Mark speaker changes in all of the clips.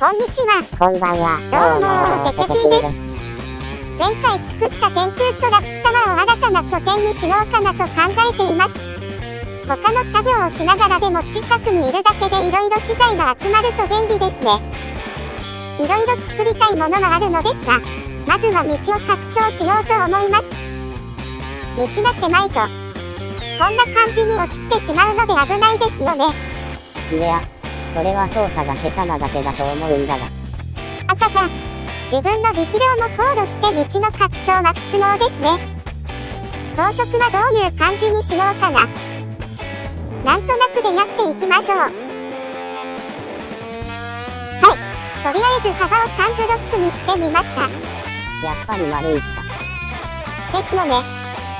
Speaker 1: こんにちは。
Speaker 2: こんばんは。
Speaker 1: どうもテケピーです前回作った天空トラックタワーを新たな拠点にしようかなと考えています。他の作業をしながらでも近くにいるだけで色々資材が集まると便利ですね。色々作りたいものがあるのですが、まずは道を拡張しようと思います。道が狭いと、こんな感じに落ちてしまうので危ないですよね。
Speaker 2: それは操作が下手なだけだと思うんだが。
Speaker 1: あはは。自分の力量も考慮して道の拡張は必要ですね。装飾はどういう感じにしようかな。なんとなくでやっていきましょう。はい。とりあえず幅を3ブロックにしてみました。
Speaker 2: やっぱり丸石か。
Speaker 1: ですよね。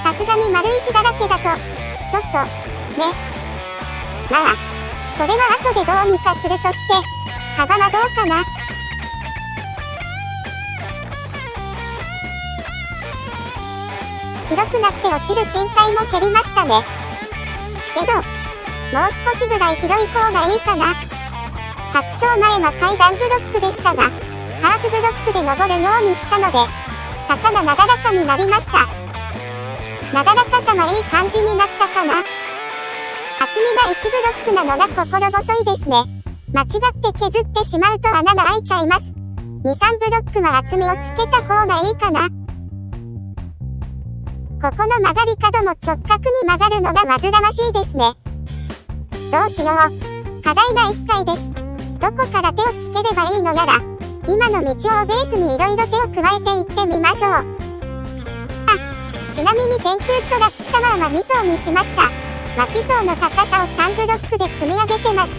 Speaker 1: さすがに丸石だらけだと、ちょっと、ね。まあ、それは後でどうにかするとして、幅はどうかな？広くなって落ちる深海も減りましたね。けど、もう少しぐらい広い方がいいかな。拡張前は階段ブロックでしたが、ハーフブロックで登るようにしたので、坂がなだらかになりました。なだらかさはいい感じになったかな。厚みが1ブロックなのが心細いですね。間違って削ってしまうと穴が開いちゃいます。2、3ブロックは厚みをつけた方がいいかな。ここの曲がり角も直角に曲がるのが煩わしいですね。どうしよう。課題が1回です。どこから手をつければいいのやら、今の道をベースに色々手を加えていってみましょう。あ、ちなみに天空トラックタワーは2層にしました。脇層の高さを3ブロックで積み上げてます。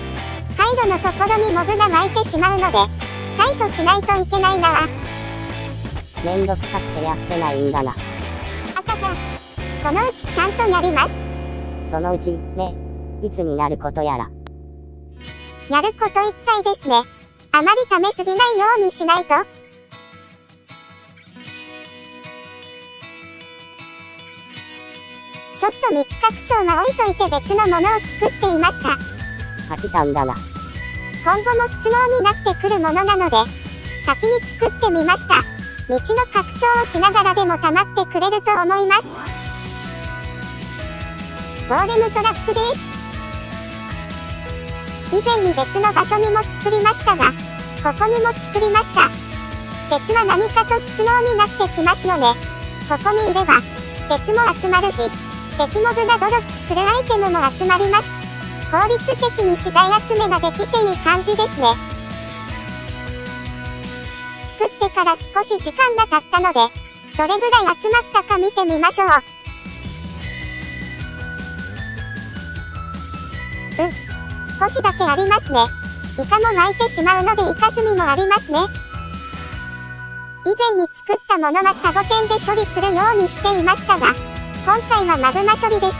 Speaker 1: 回路のところにモブが湧いてしまうので、対処しないといけないな
Speaker 2: めんどくさくてやってないんだな。
Speaker 1: あたた。そのうちちゃんとやります。
Speaker 2: そのうち、ね。いつになることやら。
Speaker 1: やること一回ですね。あまり溜めすぎないようにしないと。ちょっと道拡張は置いといて別のものを作っていました。
Speaker 2: 飽きたんだな。
Speaker 1: 今後も必要になってくるものなので、先に作ってみました。道の拡張をしながらでも溜まってくれると思います。ゴーレムトラックです。以前に別の場所にも作りましたが、ここにも作りました。鉄は何かと必要になってきますよね。ここにいれば、鉄も集まるし、敵モブがドロップするアイテムも集まります。効率的に資材集めができていい感じですね。作ってから少し時間が経ったので、どれぐらい集まったか見てみましょう。うん、少しだけありますね。イカも湧いてしまうのでイカスミもありますね。以前に作ったものはサボテンで処理するようにしていましたが、今回はマグマ処理です。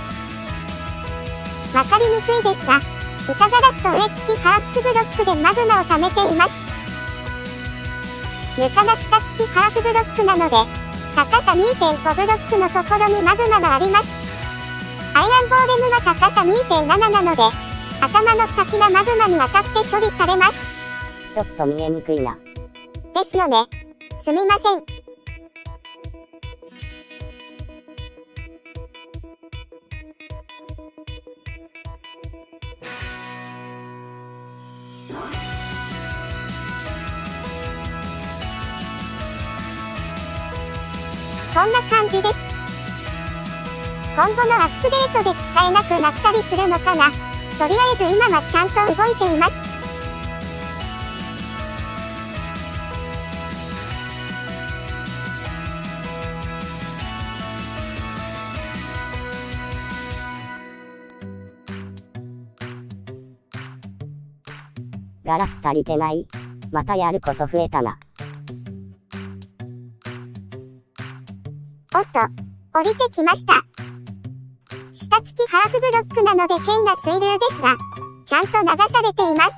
Speaker 1: わかりにくいですが、板ガラスと上付きハーフブロックでマグマを溜めています。床が下付きハーフブロックなので、高さ2.5ブロックのところにマグマがあります。アイアンゴーレムは高さ2.7なので、頭の先がマグマに当たって処理されます。
Speaker 2: ちょっと見えにくいな。
Speaker 1: ですよね。すみません。こんな感じです。今後のアップデートで使えなくなったりするのかな。とりあえず今はちゃんと動いています。
Speaker 2: ガラス足りてないまたやること増えたな。
Speaker 1: おっと、降りてきました。下付きハーフブロックなので変な水流ですが、ちゃんと流されています。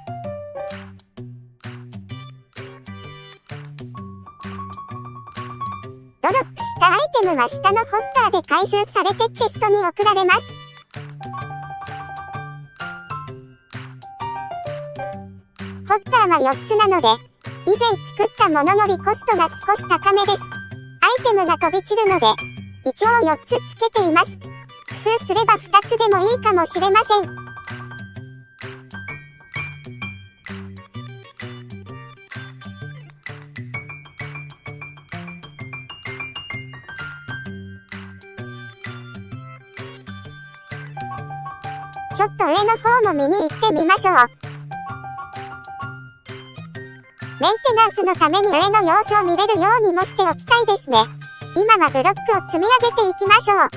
Speaker 1: ドロップしたアイテムは下のホッターで回収されてチェストに送られます。ホッターは4つなので、以前作ったものよりコストが少し高めです。アイテムが飛び散るので、一応4つつけています。工夫すれば2つでもいいかもしれません。ちょっと上の方も見に行ってみましょう。メンテナンスのために上の様子を見れるようにもしておきたいですね。今はブロックを積み上げていきましょう。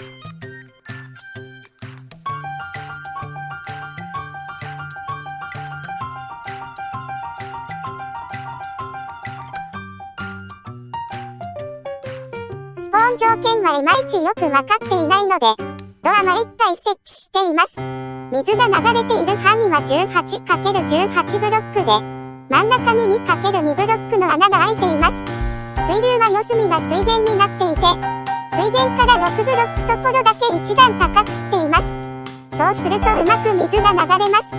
Speaker 1: スポーン条件はいまいちよくわかっていないので、ドアは1体設置しています。水が流れている範囲は 18×18 ブロックで、真ん中に 2×2 ブロックの穴が開いています。水流は四隅が水源になっていて、水源から6ブロックところだけ一段高くしています。そうするとうまく水が流れます。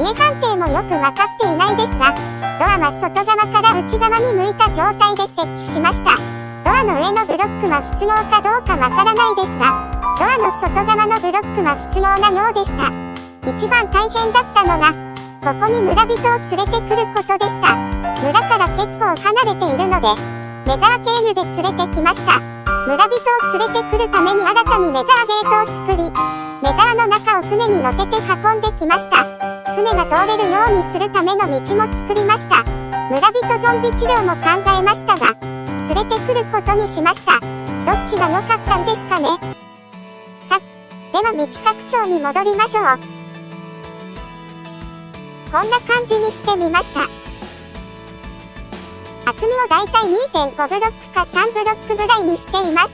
Speaker 1: 家判定もよくわかっていないですが、ドアは外側から内側に向いた状態で設置しました。ドアの上のブロックは必要かどうかわからないですが、ドアの外側のブロックは必要なようでした。一番大変だったのが、ここに村人を連れてくることでした。村から結構離れているので、メザー経由で連れてきました。村人を連れてくるために新たにメザーゲートを作り、メザーの中を船に乗せて運んできました。船が通れるようにするための道も作りました。村人ゾンビ治療も考えましたが、連れてくることにしました。どっちが良かったんですかねさ、では道拡張に戻りましょう。こんな感じにしてみました。厚みをだいたい2.5ブロックか3ブロックぐらいにしています。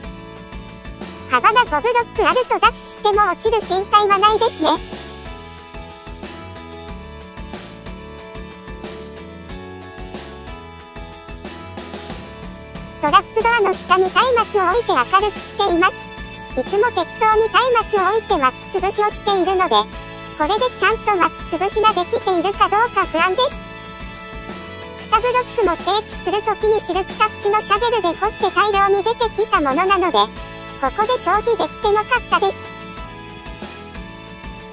Speaker 1: 幅が5ブロックあると脱しても落ちる心配はないですね。トラックドアの下に松明を置いて明るくしています。いつも適当に松明を置いて巻き潰しをしているので、これでちゃんと巻き潰しができているかどうか不安です。草ブロックも整地するときにシルクタッチのシャベルで掘って大量に出てきたものなので、ここで消費できてなかったです。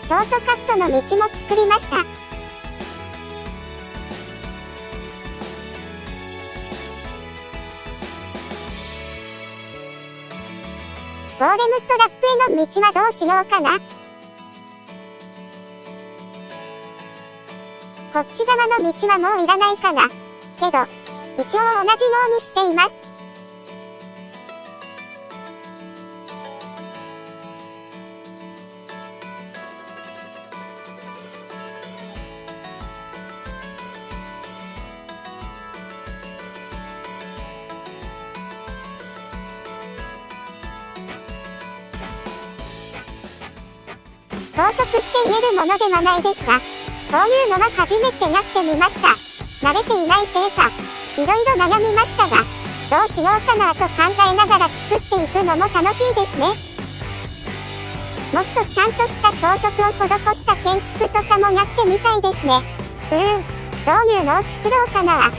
Speaker 1: ショートカットの道も作りました。ゴーレムトラップへの道はどうしようかな。こっち側の道はもういらないかな。けど、一応同じようにしています。装飾って言えるものではないですが、こういうのは初めてやってみました。慣れていないせいか、いろいろ悩みましたが、どうしようかなと考えながら作っていくのも楽しいですね。もっとちゃんとした装飾を施した建築とかもやってみたいですね。うーん、どういうのを作ろうかな。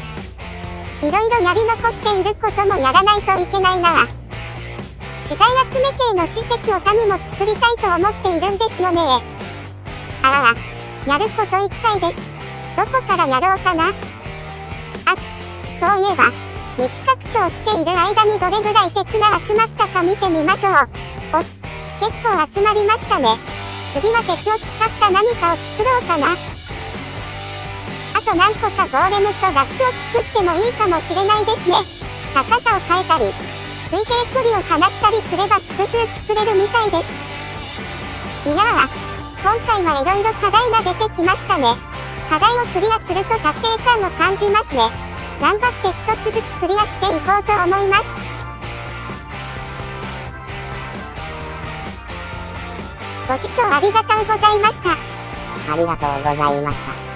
Speaker 1: いろいろやり残していることもやらないといけないな。資材集め系の施設を他にも作りたいと思っているんですよね。ああ。やること一回です。どこからやろうかなあ、そういえば、道拡張している間にどれぐらい鉄が集まったか見てみましょう。お、結構集まりましたね。次は鉄を使った何かを作ろうかな。あと何個かゴーレムとラックを作ってもいいかもしれないですね。高さを変えたり、水平距離を離したりすれば複数作れるみたいです。いやー、今回はいろいろ課題が出てきましたね。課題をクリアすると達成感を感じますね。頑張って一つずつクリアしていこうと思います。ご視聴ありがとうございました。
Speaker 2: ありがとうございました。